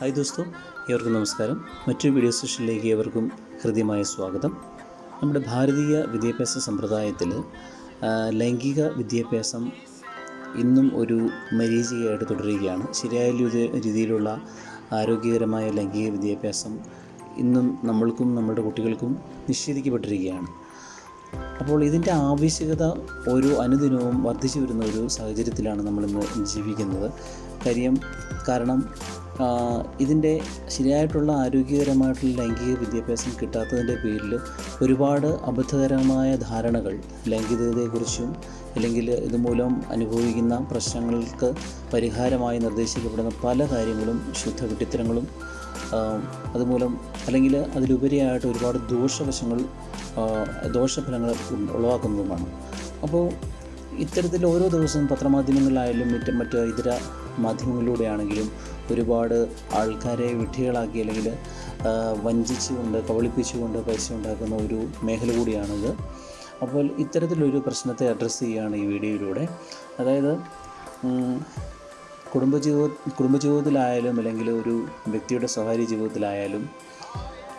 Hi ദോസ്തോ ഏവർക്കും നമസ്കാരം. മറ്റൊരു വീഡിയോ സെഷനിലേക്ക് ഏവർക്കും ഹൃദ്യമായ സ്വാഗതം. നമ്മുടെ ഭാരതീയ വിദ്യാഭ്യാസ സമ്പ്രദായത്തിൽ ലൈംഗിക വിദ്യാഭ്യാസം ഇന്നും ഒരു മരീചികയായിട്ട് തുടരുകയാണ്. ശരിയായ രീതിയിലുള്ള ആരോഗ്യകരമായ ലൈംഗിക വിദ്യാഭ്യാസം ഇന്നും നമ്മൾക്കും നമ്മുടെ കുട്ടികൾക്കും നിഷേധിക്കപ്പെട്ടിരിക്കുകയാണ്. അപ്പോൾ ഇതിന്റെ ആവശ്യകത ഓരോ അനുദിനവും വർദ്ധിച്ചു വരുന്ന ഒരു സാഹചര്യത്തിലാണ് നമ്മളിന്ന് ജീവിക്കുന്നത്. കാര്യം കാരണം ഇതിന്റെ ശരിയായിട്ടുള്ള ആരോഗ്യകരമായിട്ടുള്ള ലൈംഗിക വിദ്യാഭ്യാസം കിട്ടാത്തതിന്റെ പേരിൽ ഒരുപാട് അബദ്ധകരമായ ധാരണകൾ ലൈംഗികതയെക്കുറിച്ചും അല്ലെങ്കിൽ ഇതുമൂലം അനുഭവിക്കുന്ന പ്രശ്നങ്ങൾക്ക് പരിഹാരമായി നിർദ്ദേശിക്കപ്പെടുന്ന പല കാര്യങ്ങളും ശുദ്ധ വിട്ടിത്തരങ്ങളും അതുമൂലം അല്ലെങ്കിൽ അതിലുപരിയായിട്ട് ഒരുപാട് ദോഷവശങ്ങൾ ദോഷഫലങ്ങൾ ഉളവാക്കുന്നതുമാണ്. അപ്പോൾ ഇത്തരത്തിൽ ഓരോ ദിവസവും പത്രമാധ്യമങ്ങളിലായാലും മറ്റ് മറ്റ് ഇതര മാധ്യമങ്ങളിലൂടെയാണെങ്കിലും ഒരുപാട് ആൾക്കാരെ വിഡ്ഢികളാക്കി അല്ലെങ്കിൽ വഞ്ചിച്ചുകൊണ്ട് കബളിപ്പിച്ചുകൊണ്ട് പൈസ ഉണ്ടാക്കുന്ന ഒരു മേഖല കൂടിയാണിത്. അപ്പോൾ ഇത്തരത്തിലൊരു പ്രശ്നത്തെ അഡ്രസ്സ് ചെയ്യുകയാണ് ഈ വീഡിയോയിലൂടെ. അതായത് കുടുംബജീവിത കുടുംബജീവിതത്തിലായാലും അല്ലെങ്കിൽ ഒരു വ്യക്തിയുടെ സ്വകാര്യ ജീവിതത്തിലായാലും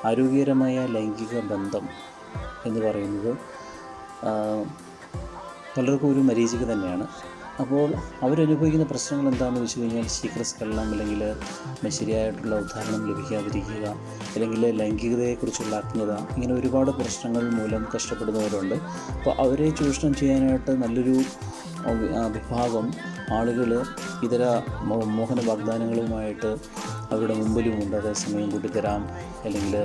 ആരോഗ്യകരമായ ലൈംഗിക ബന്ധം എന്ന് പറയുന്നത് പലർക്കും ഒരു മരീചിക തന്നെയാണ്. അപ്പോൾ അവരനുഭവിക്കുന്ന പ്രശ്നങ്ങൾ എന്താണെന്ന് വെച്ച് കഴിഞ്ഞാൽ ശീഘ്രസ്ഖലനം അല്ലെങ്കിൽ ശരിയായിട്ടുള്ള ഉദാഹരണം ലഭിക്കാതിരിക്കുക അല്ലെങ്കിൽ ലൈംഗികതയെക്കുറിച്ചുള്ള അജ്ഞത ഇങ്ങനെ ഒരുപാട് പ്രശ്നങ്ങൾ മൂലം കഷ്ടപ്പെടുന്നവരുണ്ട്. അപ്പോൾ അവരെ ചൂഷണം ചെയ്യാനായിട്ട് നല്ലൊരു വിഭാഗം ആളുകൾ ഇതര മോഹന വാഗ്ദാനങ്ങളുമായിട്ട് അവരുടെ മുമ്പിലുമുണ്ട്. അതേ സമയം കൂട്ടിത്തരാം അല്ലെങ്കിൽ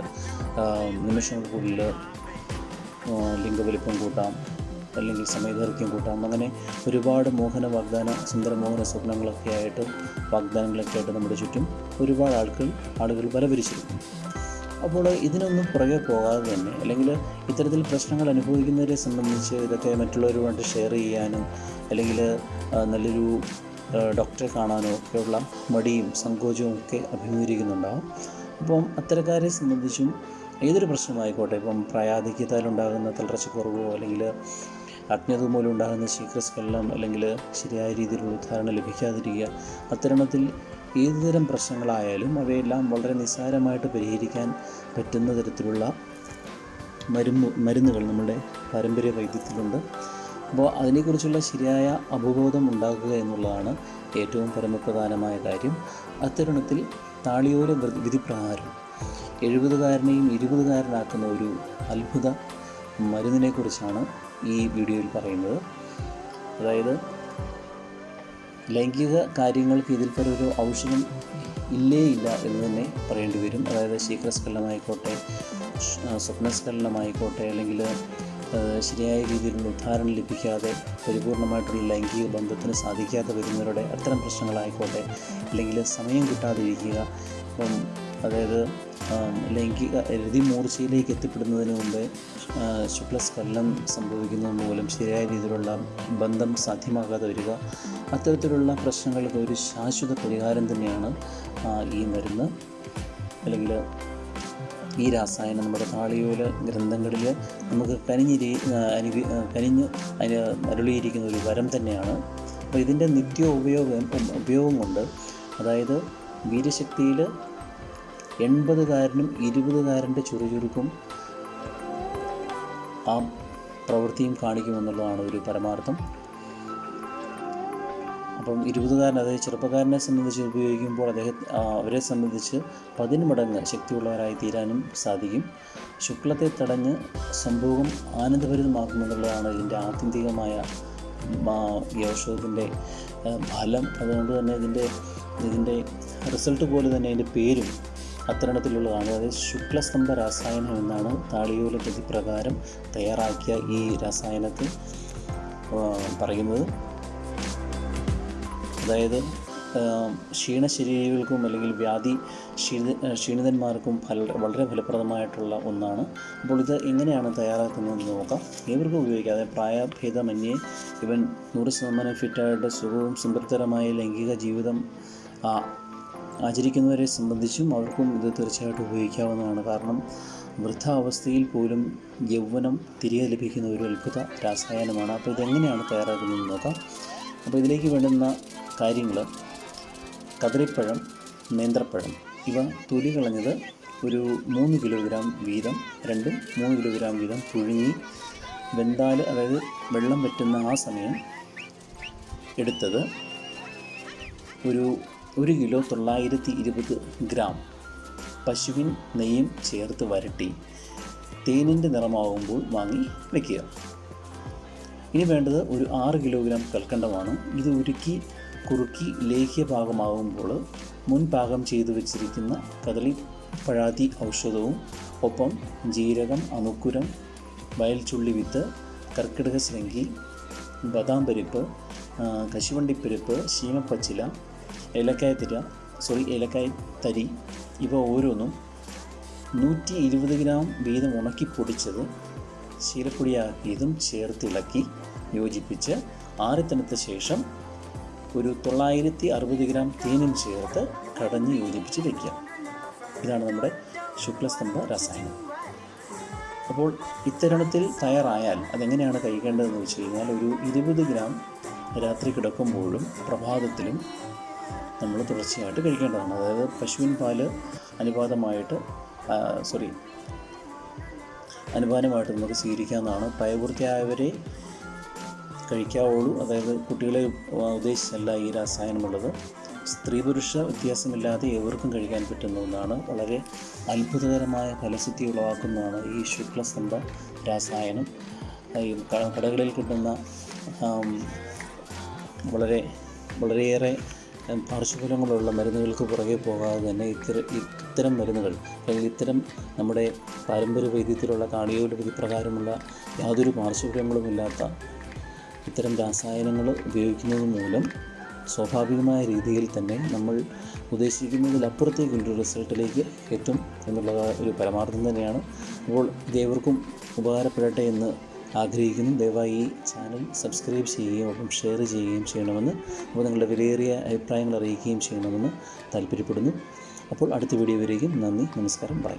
നിമിഷങ്ങൾക്കുള്ളിൽ ലിംഗവലിപ്പം കൂട്ടാം. അല്ലെങ്കിൽ സമയദൈർഘ്യം കൂട്ടാം. അങ്ങനെ ഒരുപാട് മോഹന വാഗ്ദാന സുന്ദരമോഹന സ്വപ്നങ്ങളൊക്കെ ആയിട്ട് വാഗ്ദാനങ്ങളൊക്കെ ആയിട്ട് നമ്മുടെ ചുറ്റും ഒരുപാട് ആൾക്കാർ ആളുകൾ വലപരിച്ചിരിക്കും അപ്പോൾ ഇതിനൊന്നും പുറകെ പോകാതെ തന്നെ അല്ലെങ്കിൽ ഇത്തരത്തിൽ പ്രശ്നങ്ങൾ അനുഭവിക്കുന്നവരെ സംബന്ധിച്ച് ഇതൊക്കെ മറ്റുള്ളവരുമായിട്ട് ഷെയർ ചെയ്യാനും അല്ലെങ്കിൽ നല്ലൊരു ഡോക്ടറെ കാണാനോ ഒക്കെയുള്ള മടിയും സങ്കോചവും ഒക്കെ അഭിമുഖീകരിക്കുന്നുണ്ടാവും. അപ്പം അത്തരക്കാരെ സംബന്ധിച്ചും ഏതൊരു പ്രശ്നമായിക്കോട്ടെ? ഇപ്പം പ്രായാധിക്യത്താലുണ്ടാകുന്ന തളർച്ചക്കുറവോ അല്ലെങ്കിൽ അജ്ഞത മൂലം ഉണ്ടാകുന്ന ശീഘ്രസ്ഖലനം അല്ലെങ്കിൽ ശരിയായ രീതിയിലുള്ള ഉദ്ധാരണ ലഭിക്കാതിരിക്കുക. അത്തരണത്തിൽ ഏതുതരം പ്രശ്നങ്ങളായാലും അവയെല്ലാം വളരെ നിസ്സാരമായിട്ട് പരിഹരിക്കാൻ പറ്റുന്ന തരത്തിലുള്ള മരുന്ന് മരുന്നുകൾ നമ്മുടെ പാരമ്പര്യ വൈദ്യത്തിലുണ്ട്. അപ്പോൾ അതിനെക്കുറിച്ചുള്ള ശരിയായ അവബോധം ഉണ്ടാക്കുക എന്നുള്ളതാണ് ഏറ്റവും പരമപ്രധാനമായ കാര്യം. അത്തരുണത്തിൽ താളിയോര വിധിപ്രകാരം എഴുപതുകാരനെയും ഇരുപതുകാരനാക്കുന്ന ഒരു അത്ഭുത മരുന്നിനെക്കുറിച്ചാണ് ഈ വീഡിയോയിൽ പറയുന്നത്. അതായത് ലൈംഗിക കാര്യങ്ങൾക്ക് ഇതിൽ ഒരു ഔഷധം ഇല്ലേ ഇല്ല എന്ന് തന്നെ പറയേണ്ടി വരും. അതായത് ശീഘ്രസ്ഖലനമായിക്കോട്ടെ സ്വപ്നസ്ഖലനമായിക്കോട്ടെ അല്ലെങ്കിൽ ശരിയായ രീതിയിലുള്ള ഉദ്ധാരണം ലഭിക്കാതെ പരിപൂർണമായിട്ടുള്ള ലൈംഗിക ബന്ധത്തിന് സാധിക്കാതെ വരുന്നവരുടെ അത്തരം പ്രശ്നങ്ങളായിക്കോട്ടെ അല്ലെങ്കിൽ സമയം കിട്ടാതിരിക്കുക ഇപ്പം അതായത് ലൈംഗിക രതിമൂർച്ചയിലേക്ക് എത്തിപ്പെടുന്നതിന് മുമ്പേ ശുക്ലസ്ഖലനം സംഭവിക്കുന്നത് മൂലം ശരിയായ രീതിയിലുള്ള ബന്ധം സാധ്യമാകാതെ വരിക അത്തരത്തിലുള്ള പ്രശ്നങ്ങൾക്ക് ഒരു ശാശ്വത പരിഹാരം തന്നെയാണ് ഈ മരുന്ന്. അല്ലെങ്കിൽ ഈ രാസായനം നമ്മുടെ താളിയോല ഗ്രന്ഥങ്ങളിൽ നമുക്ക് കനിഞ്ഞിരി അനു കനിഞ്ഞ് അതിന് അരുളിയിരിക്കുന്ന ഒരു വരം തന്നെയാണ്. അപ്പോൾ ഇതിന്റെ നിത്യ ഉപയോഗം ഉപയോഗം കൊണ്ട് അതായത് വീര്യശക്തിയിൽ എൺപതുകാരനും ഇരുപതുകാരന്റെ ചുറുചുരുക്കും ആ പ്രവൃത്തിയും കാണിക്കുമെന്നുള്ളതാണ് ഒരു പരമാർത്ഥം. അപ്പം ഇരുപതുകാരൻ അതായത് ചെറുപ്പക്കാരനെ സംബന്ധിച്ച് ഉപയോഗിക്കുമ്പോൾ അദ്ദേഹം അവരെ സംബന്ധിച്ച് പതിന്മടങ്ങ് ശക്തിയുള്ളവരായി തീരാനും സാധിക്കും. ശുക്ലത്തെ തടഞ്ഞ് സംഭവം ആനന്ദഭരിതമാക്കുമെന്നുള്ളതാണ് ഇതിന്റെ ആത്യന്തികമായ ആ, ഫലം. അതുകൊണ്ട് തന്നെ ഇതിന്റെ ഇതിന്റെ റിസൾട്ട് പോലെ തന്നെ അതിന്റെ പേരും അത്തരണത്തിലുള്ളതാണ്. അതായത് ശുക്ലസ്തംഭ രാസായനം എന്നാണ് താളിയോല ഗതി പ്രകാരം തയ്യാറാക്കിയ ഈ രാസായനത്തെ പറയുന്നത്. അതായത് ക്ഷീണശരീരികൾക്കും അല്ലെങ്കിൽ വ്യാധി ക്ഷീണി ക്ഷീണിതന്മാർക്കും ഫല വളരെ ഫലപ്രദമായിട്ടുള്ള ഒന്നാണ്. അപ്പോൾ ഇത് എങ്ങനെയാണ് തയ്യാറാക്കുന്നതെന്ന് നോക്കാം. ഏവർക്കും ഉപയോഗിക്കാം. അതായത് പ്രായഭേദമന്യേ ഇവൻ നൂറ് ശതമാനം ഫിറ്റായിട്ട് സുഖവും സംതൃപ്തരമായ ലൈംഗിക ജീവിതം ആചരിക്കുന്നവരെ സംബന്ധിച്ചും അവർക്കും ഇത് തീർച്ചയായിട്ടും ഉപയോഗിക്കാവുന്നതാണ്. കാരണം വൃദ്ധാവസ്ഥയിൽ പോലും യൗവനം തിരികെ ലഭിക്കുന്ന ഒരു അത്ഭുത രാസായനമാണ്. അപ്പോൾ ഇതെങ്ങനെയാണ് തയ്യാറാക്കുന്നത് നോക്കാം അപ്പോൾ ഇതിലേക്ക് വേണ്ടുന്ന കാര്യങ്ങൾ. കദളിപ്പഴം നേന്ത്രപ്പഴം. ഇവ തൊലി കളഞ്ഞത് ഒരു മൂന്ന് കിലോഗ്രാം വീതം രണ്ടും മൂന്ന് കിലോഗ്രാം വീതം പുഴുങ്ങി വെന്താൽ അതായത് വെള്ളം വറ്റുന്ന ആ സമയം എടുത്തത് ഒരു ഒരു കിലോ തൊള്ളായിരത്തി ഇരുപത് ഗ്രാം പശുവിൻ നെയ്യും ചേർത്ത് വരട്ടി തേനിന്റെ നിറമാകുമ്പോൾ വാങ്ങി വയ്ക്കുക ഇനി വേണ്ടത് ഒരു ആറ് കിലോഗ്രാം കൽക്കണ്ടമാണ്. ഇത് ഉരുക്കി കുറുക്കി ലേഹ്യ പാകമാകുമ്പോൾ മുൻ പാകം ചെയ്തു വെച്ചിരിക്കുന്ന കദളി പഴാതി ഔഷധവും ഒപ്പം ജീരകം അനുക്കുരം വയൽച്ചുള്ളി വിത്ത് കർക്കിടക ശൃംഗി ബദാം പരിപ്പ് കശുവണ്ടിപ്പരിപ്പ് ശീമപ്പച്ചില ഏലക്കായ തിര സോറി ഏലക്കായ തരി ഇവ ഓരോന്നും നൂറ്റി ഇരുപത് ഗ്രാം വീതം ഉണക്കി പൊടിച്ചത് ശീലപ്പൊടിയാക്കിയതും ചേർത്തിളക്കി യോജിപ്പിച്ച് ആറിത്തണുത്ത ശേഷം ഒരു തൊള്ളായിരത്തി അറുപത് ഗ്രാം തേനും ചേർത്ത് കടഞ്ഞ് യോജിപ്പിച്ച് വയ്ക്കുക ഇതാണ് നമ്മുടെ ശുക്ലസ്തംഭ രസായനം. അപ്പോൾ ഇത്തരണത്തിൽ തയ്യാറായാൽ അതെങ്ങനെയാണ് കഴിക്കേണ്ടതെന്ന് വെച്ച് കഴിഞ്ഞാൽ ഒരു ഇരുപത് ഗ്രാം രാത്രി കിടക്കുമ്പോഴും പ്രഭാതത്തിലും നമ്മൾ തുടർച്ചയായിട്ട് കഴിക്കേണ്ടതാണ്. അതായത് പശുവിൻ പാൽ അനുപാതമായിട്ട് സോറി അനുപാതമായിട്ട് നമുക്ക് സ്വീകരിക്കാവുന്നതാണ് പ്രായപൂർത്തിയായവരെ കഴിക്കാവുള്ളൂ. അതായത് കുട്ടികളെ ഉദ്ദേശിച്ചല്ല ഈ രസായനമുള്ളത്. സ്ത്രീ പുരുഷ വ്യത്യാസമില്ലാതെ ഏവർക്കും കഴിക്കാൻ പറ്റുന്ന ഒന്നാണ്. വളരെ അത്ഭുതകരമായ ഫലസിദ്ധി ഉളവാക്കുന്നതാണ് ഈ ശുക്ലസ്തംഭ രാസായനം. ഈ കടകളിൽ കിട്ടുന്ന വളരെ വളരെയേറെ പാർശ്വഫലങ്ങളുള്ള മരുന്നുകൾക്ക് പുറകെ പോകാതെ തന്നെ ഇത്തരം ഇത്തരം മരുന്നുകൾ അല്ലെങ്കിൽ ഇത്തരം നമ്മുടെ പാരമ്പര്യ വൈദ്യത്തിലുള്ള കാർഡിയോളജി പ്രകാരമുള്ള യാതൊരു പാർശ്വഫലങ്ങളുമില്ലാത്ത ഇത്തരം രാസായനങ്ങൾ ഉപയോഗിക്കുന്നത് മൂലം സ്വാഭാവികമായ രീതിയിൽ തന്നെ നമ്മൾ ഉദ്ദേശിക്കുന്നതിലപ്പുറത്തേക്കുള്ളൊരു റിസൾട്ടിലേക്ക് എത്തും എന്നുള്ള ഒരു പരമാർത്ഥം തന്നെയാണ്. അപ്പോൾ ഇതേവർക്കും ഉപകാരപ്പെടട്ടെ എന്ന് ആഗ്രഹിക്കുന്നു. ദയവായി ഈ ചാനൽ സബ്സ്ക്രൈബ് ചെയ്യുകയും ഒപ്പം ഷെയർ ചെയ്യുകയും ചെയ്യണമെന്ന് അപ്പോൾ നിങ്ങളുടെ വിലയേറിയ അഭിപ്രായങ്ങൾ അറിയിക്കുകയും ചെയ്യണമെന്ന് താല്പര്യപ്പെടുന്നു. അപ്പോൾ അടുത്ത വീഡിയോ വരെയും നന്ദി നമസ്കാരം ബൈ